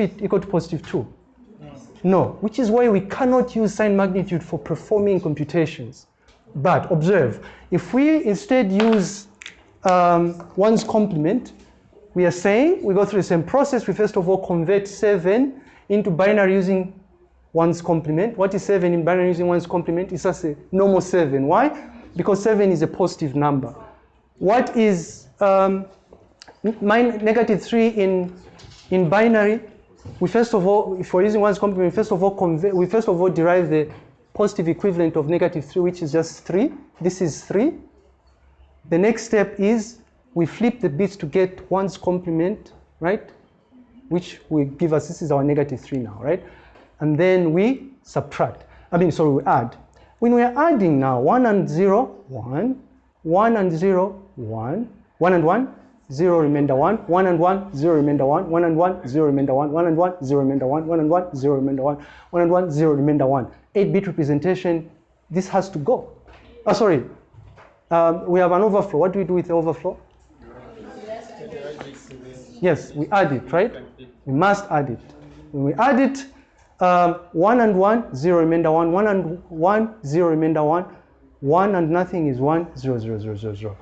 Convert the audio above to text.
equal to positive 2? No, which is why we cannot use sign magnitude for performing computations. But observe, if we instead use um, one's complement, we are saying we go through the same process. We first of all convert 7 into binary using one's complement. What is 7 in binary using one's complement? It's just a normal 7. Why? Because 7 is a positive number. What is um, negative 3 in, in binary? We first of all, if we're using one's complement, we first of all convert, we first of all derive the positive equivalent of negative 3, which is just 3. This is 3. The next step is we flip the bits to get one's complement, right? Which will give us, this is our negative 3 now, right? And then we subtract. I mean, sorry, we add. When we're adding now, 1 and 0, 1, 1 and 0, 1, 1 and 1, 0 remainder 1, 1 and 1, 0 remainder 1, 1 and 1, 0 remainder 1, 1 and 1, 0 remainder 1, 1 and 1, 0 remainder 1, 1 and 1, 0 remainder 1. 8-bit representation, this has to go. Oh, sorry. Um, we have an overflow. What do we do with the overflow? Yes, we add it, right? We must add it. When we add it, um, 1 and 1, 0 remainder 1, 1 and 1, 0 remainder 1, 1 and nothing is 1, 0, 0, 0, 0, 0.